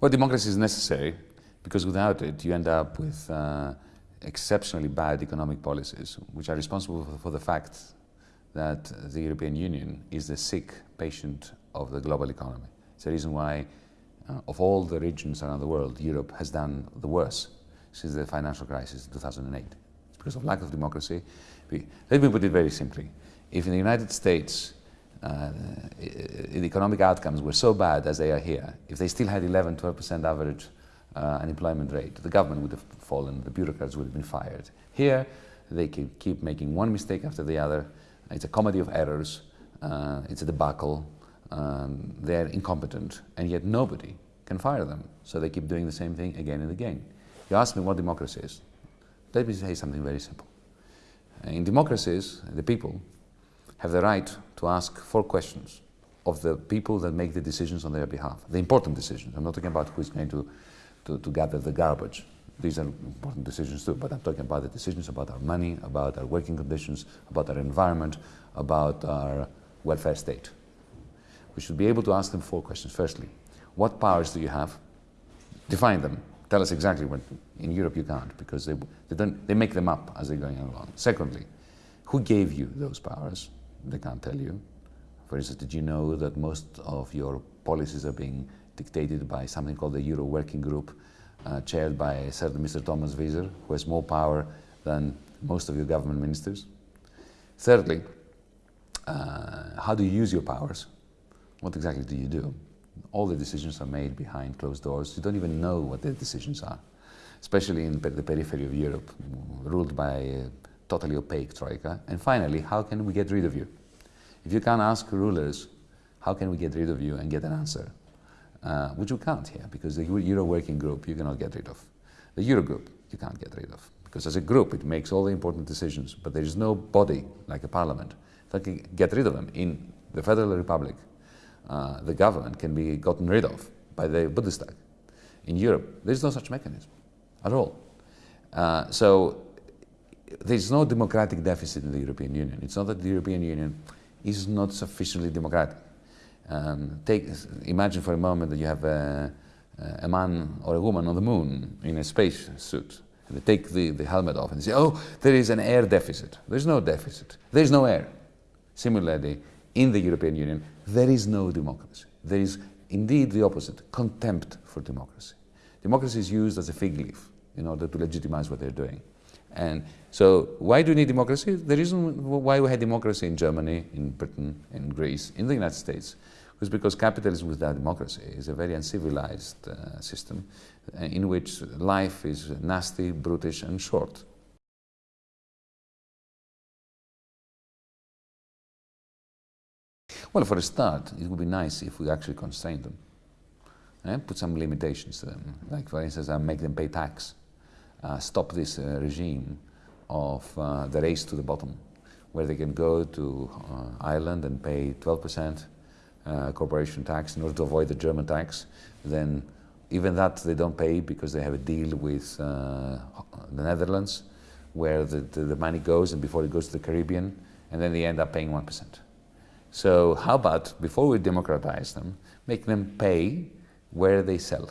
Well, democracy is necessary because without it, you end up with uh, exceptionally bad economic policies, which are responsible for the fact that the European Union is the sick patient of the global economy. It's the reason why, uh, of all the regions around the world, Europe has done the worst since the financial crisis in 2008. It's because of lack of democracy. let me put it very simply. If in the United States uh, the economic outcomes were so bad as they are here, if they still had 11, 12% average uh, unemployment rate, the government would have fallen, the bureaucrats would have been fired. Here, they can keep making one mistake after the other. It's a comedy of errors. Uh, it's a debacle. Um, they're incompetent, and yet nobody can fire them. So they keep doing the same thing again and again. You ask me what democracy is. Let me say something very simple. In democracies, the people have the right to ask four questions of the people that make the decisions on their behalf, the important decisions. I'm not talking about who is going to, to, to gather the garbage. These are important decisions too, but I'm talking about the decisions about our money, about our working conditions, about our environment, about our welfare state. We should be able to ask them four questions. Firstly, what powers do you have? Define them. Tell us exactly what. In Europe, you can't because they, they, don't, they make them up as they're going along. Secondly, who gave you those powers? They can't tell you. For instance, did you know that most of your policies are being dictated by something called the Euro Working Group, uh, chaired by a certain Mr. Thomas Wieser, who has more power than most of your government ministers? Thirdly, uh, how do you use your powers? What exactly do you do? All the decisions are made behind closed doors. You don't even know what the decisions are, especially in the periphery of Europe, ruled by a totally opaque troika. And finally, how can we get rid of you? If you can't ask rulers, how can we get rid of you and get an answer? Uh, which you can't here, because the Euro working group you cannot get rid of. The Euro group you can't get rid of, because as a group it makes all the important decisions, but there is no body like a parliament that can get rid of them. In the Federal Republic, uh, the government can be gotten rid of by the Bundestag. In Europe, there is no such mechanism at all. Uh, so there is no democratic deficit in the European Union. It's not that the European Union is not sufficiently democratic. Um, take, imagine for a moment that you have a, a, man or a woman on the moon in a space suit. And they take the, the helmet off and say, oh, there is an air deficit. There's no deficit. There's no air. Similarly, in the European Union, there is no democracy. There is indeed the opposite, contempt for democracy. Democracy is used as a fig leaf in order to legitimize what they're doing. And so why do we need democracy? The reason why we had democracy in Germany, in Britain, in Greece, in the United States, was because capitalism without democracy is a very uncivilized uh, system uh, in which life is nasty, brutish and short. Well, for a start, it would be nice if we actually constrain them. Eh? Put some limitations to them. Like, for instance, I make them pay tax. Uh, stop this uh, regime of uh, the race to the bottom, where they can go to Ireland and pay 12% uh, corporation tax in order to avoid the German tax. Then even that they don't pay because they have a deal with the Netherlands, where the, the, the money goes and before it goes to the Caribbean, and then they end up paying 1%. So how about, before we democratize them, make them pay where they sell.